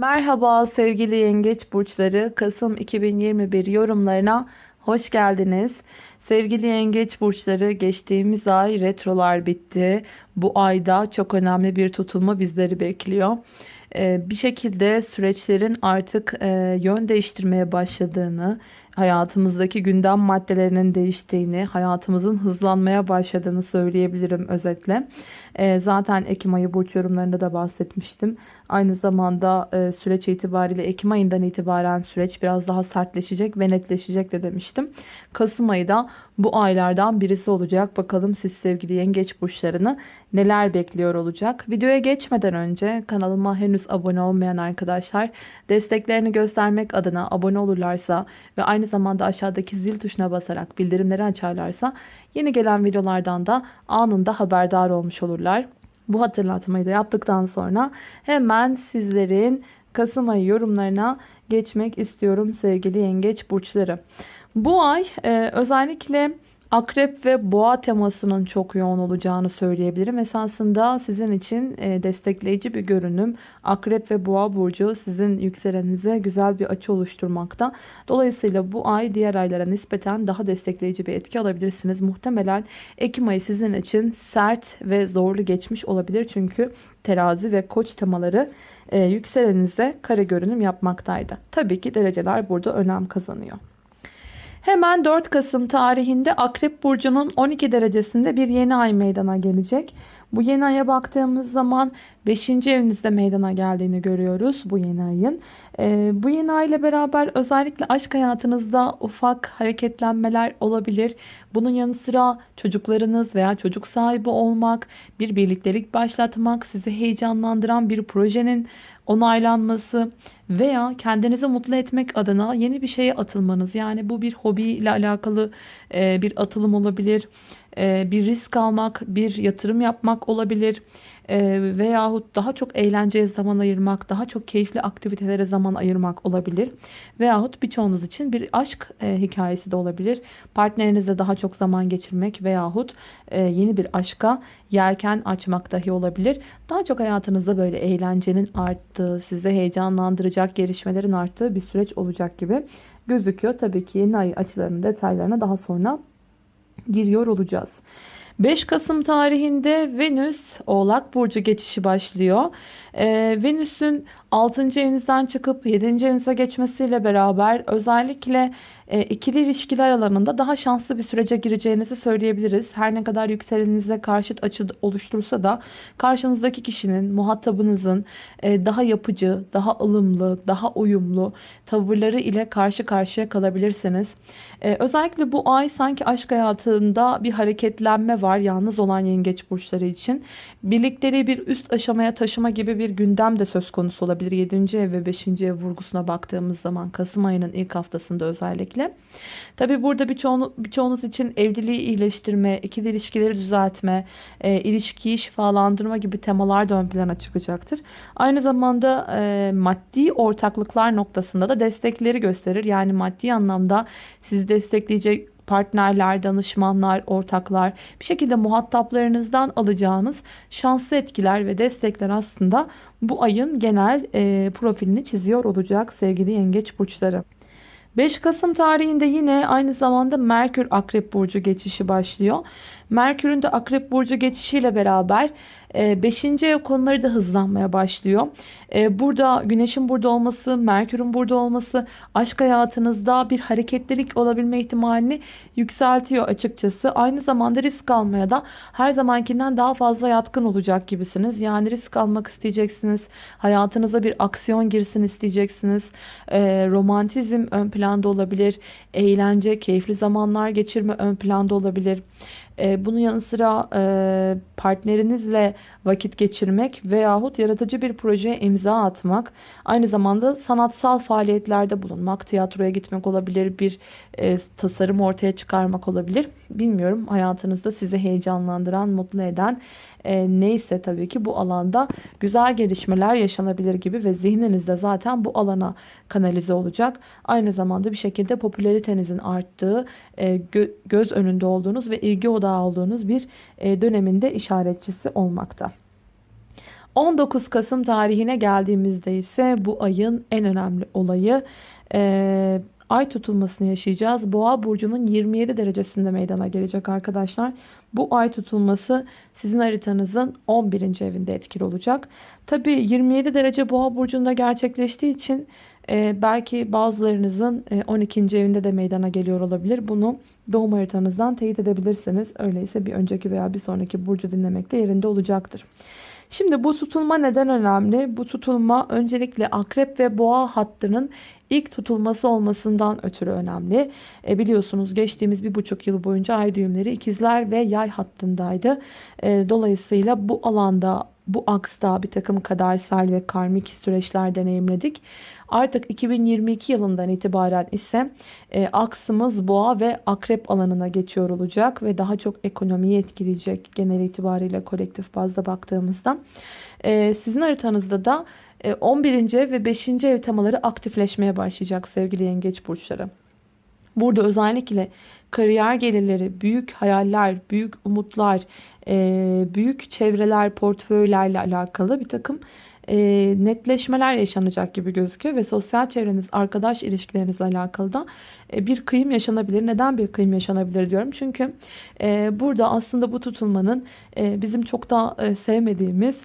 Merhaba sevgili yengeç burçları Kasım 2021 yorumlarına hoş geldiniz. Sevgili yengeç burçları geçtiğimiz ay retrolar bitti. Bu ayda çok önemli bir tutulma bizleri bekliyor. Ee, bir şekilde süreçlerin artık e, yön değiştirmeye başladığını, hayatımızdaki gündem maddelerinin değiştiğini, hayatımızın hızlanmaya başladığını söyleyebilirim özetle. E, zaten Ekim ayı burç yorumlarında da bahsetmiştim. Aynı zamanda e, süreç itibariyle Ekim ayından itibaren süreç biraz daha sertleşecek ve netleşecek de demiştim. Kasım ayı da bu aylardan birisi olacak. Bakalım siz sevgili yengeç burçlarını neler bekliyor olacak. Videoya geçmeden önce kanalıma henüz abone olmayan arkadaşlar desteklerini göstermek adına abone olurlarsa ve aynı zamanda aşağıdaki zil tuşuna basarak bildirimleri açarlarsa yeni gelen videolardan da anında haberdar olmuş olurlar. Bu hatırlatmayı da yaptıktan sonra hemen sizlerin Kasım ayı yorumlarına geçmek istiyorum sevgili yengeç burçları. Bu ay e, özellikle Akrep ve boğa temasının çok yoğun olacağını söyleyebilirim. Esasında sizin için e, destekleyici bir görünüm. Akrep ve boğa burcu sizin yükselenize güzel bir açı oluşturmakta. Dolayısıyla bu ay diğer aylara nispeten daha destekleyici bir etki alabilirsiniz. Muhtemelen Ekim ayı sizin için sert ve zorlu geçmiş olabilir. Çünkü terazi ve koç temaları e, yükselenize kare görünüm yapmaktaydı. Tabii ki dereceler burada önem kazanıyor. Hemen 4 Kasım tarihinde Akrep Burcu'nun 12 derecesinde bir yeni ay meydana gelecek. Bu yeni aya baktığımız zaman 5. evinizde meydana geldiğini görüyoruz bu yeni ayın. Ee, bu yeni ay ile beraber özellikle aşk hayatınızda ufak hareketlenmeler olabilir. Bunun yanı sıra çocuklarınız veya çocuk sahibi olmak, bir birliktelik başlatmak, sizi heyecanlandıran bir projenin onaylanması veya kendinizi mutlu etmek adına yeni bir şeye atılmanız. Yani bu bir hobi ile alakalı e, bir atılım olabilir. E, bir risk almak, bir yatırım yapmak olabilir. E, veyahut daha çok eğlenceye zaman ayırmak, daha çok keyifli aktivitelere zaman ayırmak olabilir. Veyahut birçoğunuz için bir aşk e, hikayesi de olabilir. Partnerinizle daha çok zaman geçirmek veyahut e, yeni bir aşka yelken açmak dahi olabilir. Daha çok hayatınızda böyle eğlencenin arttığı, sizi heyecanlandıracak gelişmelerin arttığı bir süreç olacak gibi gözüküyor. Tabii ki yeni ay açılarının detaylarına daha sonra giriyor olacağız. 5 Kasım tarihinde Venüs Oğlak Burcu geçişi başlıyor. Ee, Venüs'ün 6. evinizden çıkıp 7. evinize geçmesiyle beraber özellikle e, ikili ilişkiler alanında daha şanslı bir sürece gireceğinizi söyleyebiliriz. Her ne kadar yükseleninize karşıt açı oluştursa da karşınızdaki kişinin, muhatabınızın e, daha yapıcı, daha ılımlı, daha uyumlu tavırları ile karşı karşıya kalabilirsiniz. E, özellikle bu ay sanki aşk hayatında bir hareketlenme var yalnız olan yengeç burçları için. Birlikleri bir üst aşamaya taşıma gibi bir gündem de söz konusu olabilir. 7. ev ve 5. ev vurgusuna baktığımız zaman Kasım ayının ilk haftasında özellikle. Tabi burada birçoğunuz için evliliği iyileştirme, ikili ilişkileri düzeltme, e, ilişkiyi şifalandırma gibi temalar da ön plana çıkacaktır. Aynı zamanda e, maddi ortaklıklar noktasında da destekleri gösterir. Yani maddi anlamda sizi destekleyecek partnerler, danışmanlar, ortaklar bir şekilde muhataplarınızdan alacağınız şanslı etkiler ve destekler aslında bu ayın genel e, profilini çiziyor olacak sevgili yengeç burçları. 5 Kasım tarihinde yine aynı zamanda Merkür Akrep Burcu geçişi başlıyor. Merkür'ün de Akrep Burcu geçişiyle beraber 5. E, ev konuları da hızlanmaya başlıyor. E, burada Güneş'in burada olması, Merkür'ün burada olması aşk hayatınızda bir hareketlilik olabilme ihtimalini yükseltiyor açıkçası. Aynı zamanda risk almaya da her zamankinden daha fazla yatkın olacak gibisiniz. Yani risk almak isteyeceksiniz. Hayatınıza bir aksiyon girsin isteyeceksiniz. E, romantizm ön planda olabilir. Eğlence, keyifli zamanlar geçirme ön planda olabilir. E, bunun yanı sıra e, partnerinizle vakit geçirmek veyahut yaratıcı bir projeye imza atmak, aynı zamanda sanatsal faaliyetlerde bulunmak, tiyatroya gitmek olabilir, bir e, tasarım ortaya çıkarmak olabilir. Bilmiyorum hayatınızda sizi heyecanlandıran, mutlu eden e, neyse tabii ki bu alanda güzel gelişmeler yaşanabilir gibi ve zihninizde zaten bu alana kanalize olacak. Aynı zamanda bir şekilde popülaritenizin arttığı, gö göz önünde olduğunuz ve ilgi odağı olduğunuz bir e, döneminde işaretçisi olmakta. 19 Kasım tarihine geldiğimizde ise bu ayın en önemli olayı e, ay tutulmasını yaşayacağız. Boğa burcunun 27 derecesinde meydana gelecek arkadaşlar. Bu ay tutulması sizin haritanızın 11. evinde etkili olacak. Tabi 27 derece boğa burcunda gerçekleştiği için e, belki bazılarınızın e, 12. evinde de meydana geliyor olabilir. Bunu doğum haritanızdan teyit edebilirsiniz. Öyleyse bir önceki veya bir sonraki burcu dinlemekte yerinde olacaktır. Şimdi bu tutulma neden önemli? Bu tutulma öncelikle akrep ve boğa hattının ilk tutulması olmasından ötürü önemli. E, biliyorsunuz geçtiğimiz bir buçuk yıl boyunca ay düğümleri ikizler ve yay hattındaydı. E, dolayısıyla bu alanda bu aksta bir takım kadersel ve karmik süreçler deneyimledik. Artık 2022 yılından itibaren ise e, aksımız boğa ve akrep alanına geçiyor olacak ve daha çok ekonomiyi etkileyecek genel itibariyle kolektif bazda baktığımızda. E, sizin haritanızda da 11. ev ve 5. ev temaları aktifleşmeye başlayacak sevgili yengeç burçları. Burada özellikle kariyer gelirleri, büyük hayaller, büyük umutlar, e, büyük çevreler, portföylerle alakalı bir takım e, netleşmeler yaşanacak gibi gözüküyor ve sosyal çevreniz, arkadaş ilişkilerinizle alakalı da e, bir kıyım yaşanabilir. Neden bir kıyım yaşanabilir diyorum? Çünkü burada aslında bu tutulmanın bizim çok da sevmediğimiz,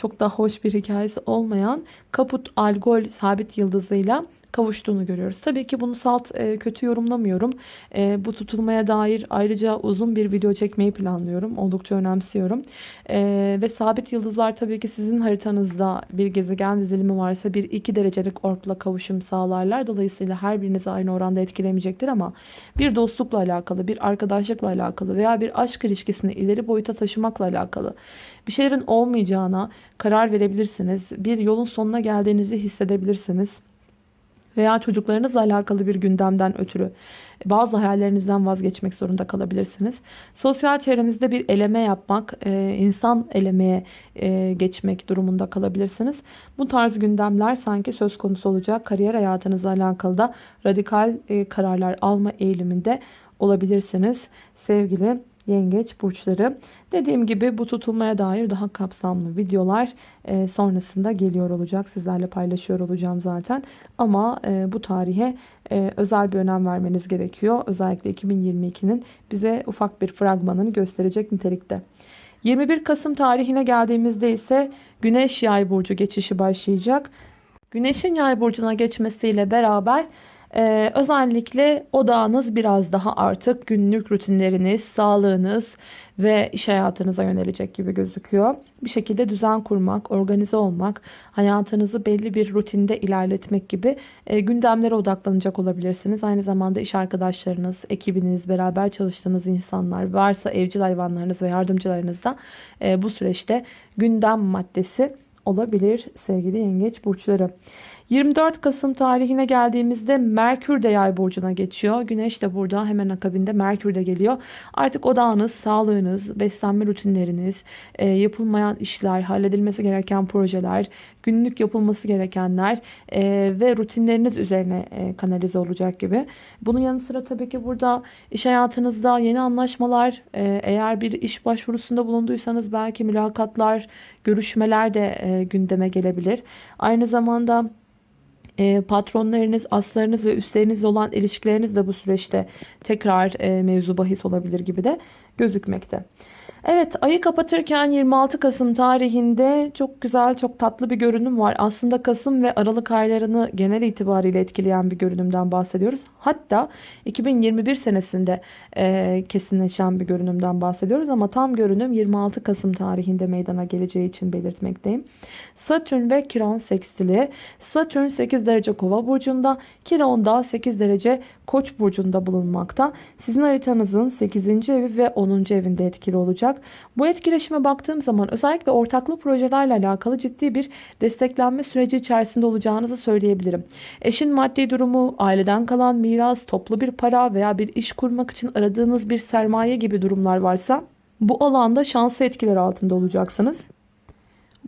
çok da hoş bir hikayesi olmayan Kaput Algol sabit yıldızıyla kavuştuğunu görüyoruz. Tabii ki bunu salt e, kötü yorumlamıyorum. E, bu tutulmaya dair ayrıca uzun bir video çekmeyi planlıyorum. Oldukça önemsiyorum. E, ve sabit yıldızlar tabii ki sizin haritanızda bir gezegen dizilimi varsa bir iki derecelik orkla kavuşum sağlarlar. Dolayısıyla her birinizi aynı oranda etkilemeyecektir ama bir dostlukla alakalı, bir arkadaşlıkla alakalı veya bir aşk ilişkisini ileri boyuta taşımakla alakalı bir şeylerin olmayacağına karar verebilirsiniz. Bir yolun sonuna geldiğinizi hissedebilirsiniz veya çocuklarınızla alakalı bir gündemden ötürü bazı hayallerinizden vazgeçmek zorunda kalabilirsiniz. Sosyal çevrenizde bir eleme yapmak, e, insan elemeye e, geçmek durumunda kalabilirsiniz. Bu tarz gündemler sanki söz konusu olacak. Kariyer hayatınızla alakalı da radikal e, kararlar alma eğiliminde olabilirsiniz sevgili yengeç burçları. Dediğim gibi bu tutulmaya dair daha kapsamlı videolar e, sonrasında geliyor olacak. Sizlerle paylaşıyor olacağım zaten. Ama e, bu tarihe e, özel bir önem vermeniz gerekiyor. Özellikle 2022'nin bize ufak bir fragmanını gösterecek nitelikte. 21 Kasım tarihine geldiğimizde ise Güneş Yay burcu geçişi başlayacak. Güneşin Yay burcuna geçmesiyle beraber ee, özellikle odağınız biraz daha artık günlük rutinleriniz, sağlığınız ve iş hayatınıza yönelecek gibi gözüküyor. Bir şekilde düzen kurmak, organize olmak, hayatınızı belli bir rutinde ilerletmek gibi e, gündemlere odaklanacak olabilirsiniz. Aynı zamanda iş arkadaşlarınız, ekibiniz, beraber çalıştığınız insanlar, varsa evcil hayvanlarınız ve yardımcılarınız da e, bu süreçte gündem maddesi olabilir sevgili yengeç burçları. 24 Kasım tarihine geldiğimizde Merkür de yay burcuna geçiyor. Güneş de burada hemen akabinde Merkür de geliyor. Artık odağınız, sağlığınız, beslenme rutinleriniz, e, yapılmayan işler, halledilmesi gereken projeler, günlük yapılması gerekenler e, ve rutinleriniz üzerine e, kanalize olacak gibi. Bunun yanı sıra tabii ki burada iş hayatınızda yeni anlaşmalar, eğer bir iş başvurusunda bulunduysanız belki mülakatlar, görüşmeler de gündeme gelebilir. Aynı zamanda e, patronlarınız, aslarınız ve üstlerinizle olan ilişkileriniz de bu süreçte tekrar e, mevzu bahis olabilir gibi de gözükmekte. Evet ayı kapatırken 26 Kasım tarihinde çok güzel çok tatlı bir görünüm var. Aslında Kasım ve Aralık aylarını genel itibariyle etkileyen bir görünümden bahsediyoruz. Hatta 2021 senesinde e, kesinleşen bir görünümden bahsediyoruz ama tam görünüm 26 Kasım tarihinde meydana geleceği için belirtmekteyim. Satürn ve Kiron sekstili. Satürn 8 derece kova burcunda, Kiron da 8 derece koç burcunda bulunmakta. Sizin haritanızın 8. evi ve 10. evinde etkili olacak. Bu etkileşime baktığım zaman özellikle ortaklı projelerle alakalı ciddi bir desteklenme süreci içerisinde olacağınızı söyleyebilirim. Eşin maddi durumu, aileden kalan miras, toplu bir para veya bir iş kurmak için aradığınız bir sermaye gibi durumlar varsa bu alanda şanslı etkiler altında olacaksınız.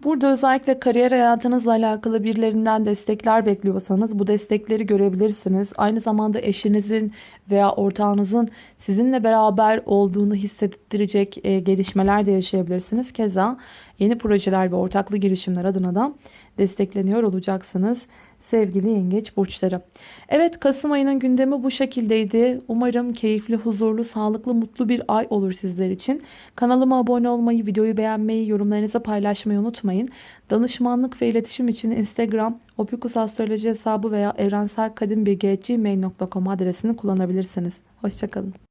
Burada özellikle kariyer hayatınızla alakalı birilerinden destekler bekliyorsanız bu destekleri görebilirsiniz. Aynı zamanda eşinizin veya ortağınızın sizinle beraber olduğunu hissettirecek e, gelişmeler de yaşayabilirsiniz. Keza yeni projeler ve ortaklı girişimler adına da destekleniyor olacaksınız sevgili yengeç burçları. Evet Kasım ayının gündemi bu şekildeydi. Umarım keyifli, huzurlu, sağlıklı, mutlu bir ay olur sizler için. Kanalıma abone olmayı, videoyu beğenmeyi, yorumlarınızı paylaşmayı unutmayın. Danışmanlık ve iletişim için Instagram, Opikus Astroloji hesabı veya evrenselkadimbilgi.gmail.com adresini kullanabilirsiniz. Hoşçakalın.